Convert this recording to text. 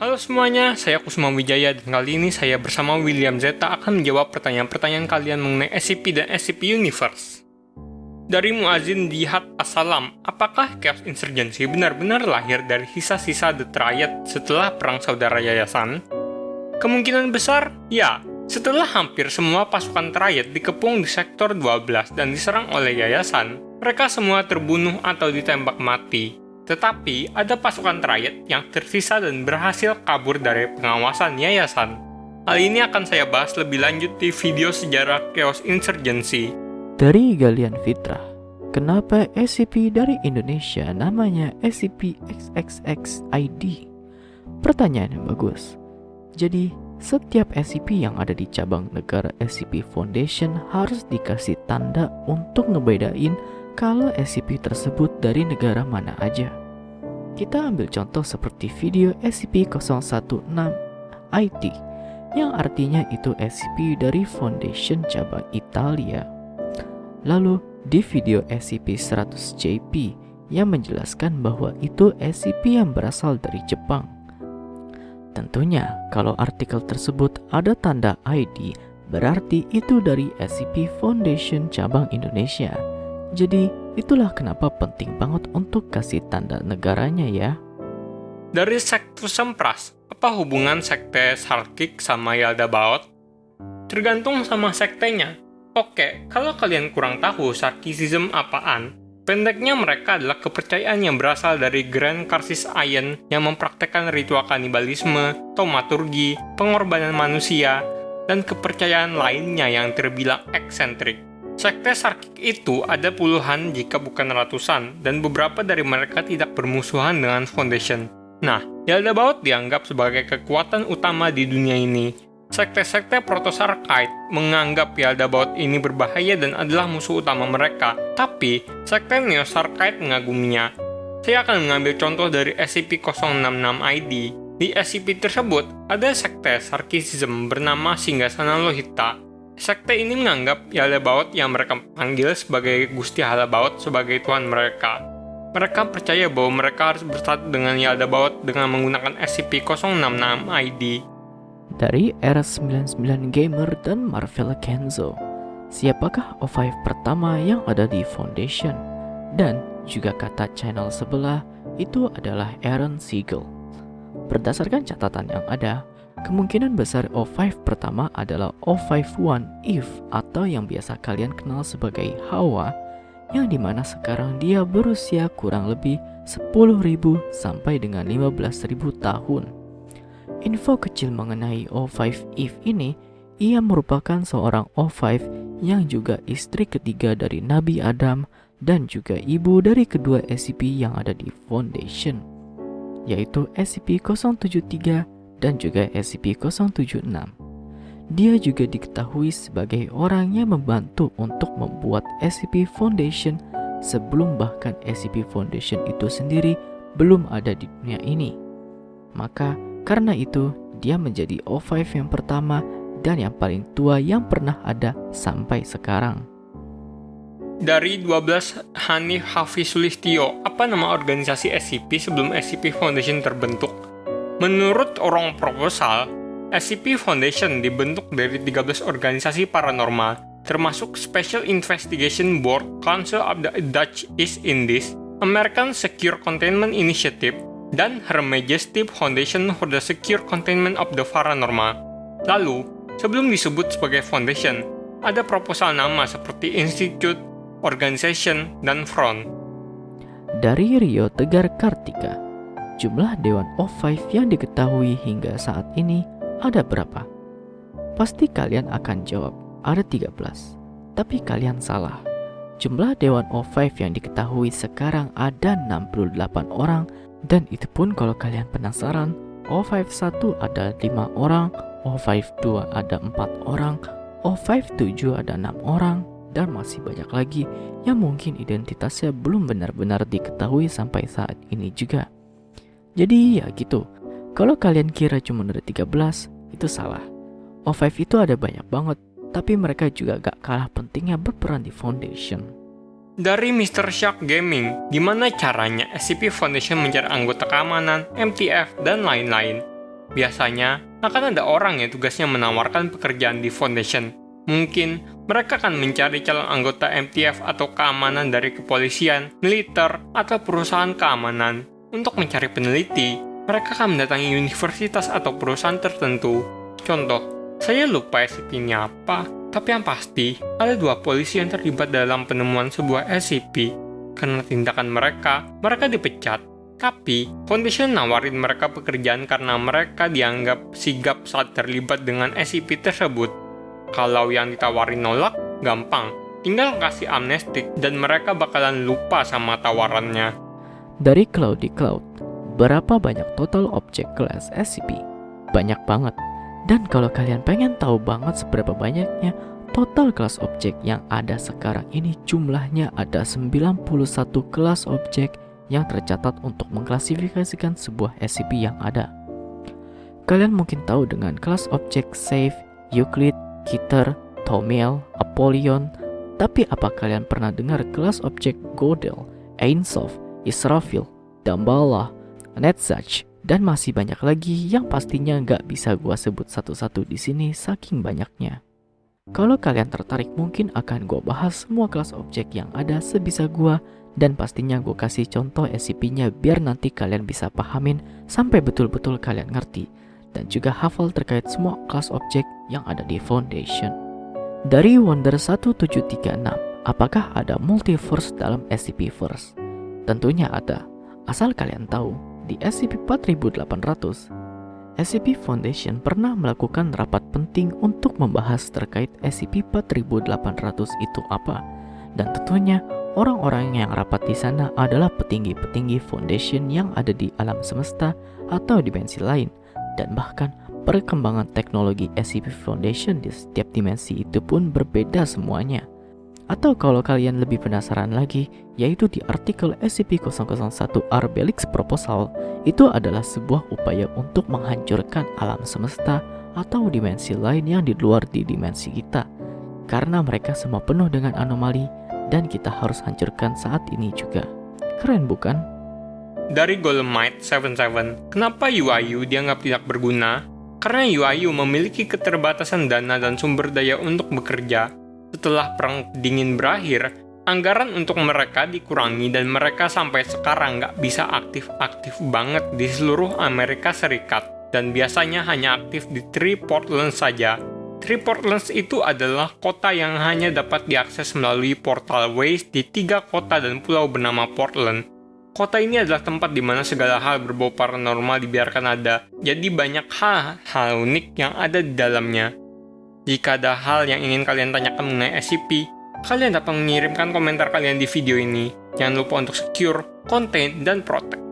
Halo semuanya, saya Kusuma Wijaya dan kali ini saya bersama William Zeta akan menjawab pertanyaan-pertanyaan kalian mengenai SCP dan SCP Universe. Dari Muazin Jihad Assalam, apakah Chaos Insurgency benar-benar lahir dari sisa-sisa The Triad setelah Perang Saudara Yayasan? Kemungkinan besar, ya. Setelah hampir semua pasukan Triad dikepung di sektor 12 dan diserang oleh Yayasan, mereka semua terbunuh atau ditembak mati. Tetapi, ada pasukan Triad yang tersisa dan berhasil kabur dari pengawasan Yayasan. Hal ini akan saya bahas lebih lanjut di video sejarah Chaos Insurgency. Dari Galian Fitra, kenapa SCP dari Indonesia namanya SCP-XXX-ID? Pertanyaan yang bagus. Jadi, setiap SCP yang ada di cabang negara SCP Foundation harus dikasih tanda untuk ngebedain kalau SCP tersebut dari negara mana aja. Kita ambil contoh seperti video SCP-016-IT yang artinya itu SCP dari Foundation cabang Italia. Lalu di video SCP-100-JP yang menjelaskan bahwa itu SCP yang berasal dari Jepang. Tentunya, kalau artikel tersebut ada tanda ID, berarti itu dari SCP Foundation cabang Indonesia. Jadi, itulah kenapa penting banget untuk kasih tanda negaranya ya. Dari sektor Sempras, apa hubungan sekte Sarkik sama Yaldabaoth? Tergantung sama sektenya. Oke, kalau kalian kurang tahu Sarkism apaan, pendeknya mereka adalah kepercayaan yang berasal dari Grand Karsis Ayen yang mempraktekkan ritual kanibalisme, tomaturgi, pengorbanan manusia, dan kepercayaan lainnya yang terbilang eksentrik. Sekte Sarkik itu ada puluhan jika bukan ratusan, dan beberapa dari mereka tidak bermusuhan dengan Foundation. Nah, Yaldabaoth dianggap sebagai kekuatan utama di dunia ini. Sekte-sekte Proto-Sarkite menganggap Yaldabaoth ini berbahaya dan adalah musuh utama mereka, tapi sekte Neo-Sarkite mengaguminya. Saya akan mengambil contoh dari SCP-066-ID. Di SCP tersebut, ada sekte Sarkism bernama Singgasana Lohita. Sekte ini menganggap Yaldabaoth yang mereka panggil sebagai Gusti Halabaoth sebagai Tuhan mereka. Mereka percaya bahwa mereka harus bersatu dengan Yaldabaoth dengan menggunakan SCP-066-ID. Dari RS99 Gamer dan Marvel Kenzo, siapakah O5 pertama yang ada di Foundation? Dan juga kata channel sebelah itu adalah Aaron Siegel. Berdasarkan catatan yang ada, kemungkinan besar O5 pertama adalah O51 Eve atau yang biasa kalian kenal sebagai Hawa yang di mana sekarang dia berusia kurang lebih 10.000 sampai dengan 15.000 tahun. Info kecil mengenai O5 Eve ini, ia merupakan seorang O5 yang juga istri ketiga dari Nabi Adam dan juga ibu dari kedua SCP yang ada di Foundation, yaitu SCP-073 dan juga SCP-076. Dia juga diketahui sebagai orang yang membantu untuk membuat SCP Foundation sebelum bahkan SCP Foundation itu sendiri belum ada di dunia ini. Maka karena itu dia menjadi O5 yang pertama dan yang paling tua yang pernah ada sampai sekarang. Dari 12 Hanif Hafisulistio, apa nama organisasi SCP sebelum SCP Foundation terbentuk? Menurut orang proposal, SCP Foundation dibentuk dari 13 organisasi paranormal, termasuk Special Investigation Board, Council of the Dutch East Indies, American Secure Containment Initiative, dan Her Majesty Foundation for the Secure Containment of the Paranormal. Lalu, sebelum disebut sebagai Foundation, ada proposal nama seperti Institute, Organization, dan Front. Dari Rio Tegar Kartika, jumlah Dewan O5 yang diketahui hingga saat ini ada berapa? Pasti kalian akan jawab, ada 13. Tapi kalian salah. Jumlah Dewan O5 yang diketahui sekarang ada 68 orang dan itu pun kalau kalian penasaran, O51 ada 5 orang, O52 ada 4 orang, O57 ada 6 orang, dan masih banyak lagi yang mungkin identitasnya belum benar-benar diketahui sampai saat ini juga. Jadi ya gitu, kalau kalian kira cuma ada 13, itu salah. O5 itu ada banyak banget, tapi mereka juga gak kalah pentingnya berperan di Foundation. Dari Mr. Shark Gaming, gimana caranya SCP Foundation mencari anggota keamanan, MTF, dan lain-lain? Biasanya, akan ada orang yang tugasnya menawarkan pekerjaan di Foundation. Mungkin mereka akan mencari calon anggota MTF atau keamanan dari kepolisian, militer, atau perusahaan keamanan. Untuk mencari peneliti, mereka akan mendatangi universitas atau perusahaan tertentu. Contoh, saya lupa SCP-nya apa, tapi yang pasti, ada dua polisi yang terlibat dalam penemuan sebuah SCP. Karena tindakan mereka, mereka dipecat. Tapi, Foundation nawarin mereka pekerjaan karena mereka dianggap sigap saat terlibat dengan SCP tersebut. Kalau yang ditawarin nolak, gampang. Tinggal kasih amnestik dan mereka bakalan lupa sama tawarannya. Dari Cloudy Cloud, berapa banyak total objek kelas SCP? Banyak banget. Dan kalau kalian pengen tahu banget seberapa banyaknya, total kelas objek yang ada sekarang ini jumlahnya ada 91 kelas objek yang tercatat untuk mengklasifikasikan sebuah SCP yang ada. Kalian mungkin tahu dengan kelas objek Safe, Euclid, Keter, Tomiel, Apollyon, tapi apa kalian pernah dengar kelas objek Godel, Ainsov, Israfil, Damballa, Netzach, dan masih banyak lagi yang pastinya nggak bisa gua sebut satu-satu di sini saking banyaknya. Kalau kalian tertarik mungkin akan gua bahas semua kelas objek yang ada sebisa gua dan pastinya gue kasih contoh SCP-nya biar nanti kalian bisa pahamin sampai betul-betul kalian ngerti dan juga hafal terkait semua kelas objek yang ada di Foundation. Dari Wonder 1736, apakah ada multiverse dalam SCP-verse? Tentunya ada, asal kalian tahu, di SCP-4800, SCP Foundation pernah melakukan rapat penting untuk membahas terkait SCP-4800 itu apa, dan tentunya Orang-orang yang rapat di sana adalah petinggi-petinggi foundation yang ada di alam semesta atau dimensi lain, dan bahkan perkembangan teknologi SCP Foundation di setiap dimensi itu pun berbeda semuanya. Atau kalau kalian lebih penasaran lagi, yaitu di artikel SCP-001 Arbelix Proposal, itu adalah sebuah upaya untuk menghancurkan alam semesta atau dimensi lain yang di luar di dimensi kita. Karena mereka semua penuh dengan anomali dan kita harus hancurkan saat ini juga. Keren bukan? Dari Golemite 77, kenapa UIU dianggap tidak berguna? Karena UIU memiliki keterbatasan dana dan sumber daya untuk bekerja. Setelah Perang Dingin berakhir, anggaran untuk mereka dikurangi dan mereka sampai sekarang nggak bisa aktif-aktif banget di seluruh Amerika Serikat dan biasanya hanya aktif di Three Portland saja Three Portlands itu adalah kota yang hanya dapat diakses melalui portal Waze di tiga kota dan pulau bernama Portland. Kota ini adalah tempat di mana segala hal berbau paranormal dibiarkan ada, jadi banyak hal-hal unik yang ada di dalamnya. Jika ada hal yang ingin kalian tanyakan mengenai SCP, kalian dapat mengirimkan komentar kalian di video ini. Jangan lupa untuk secure, contain, dan protect.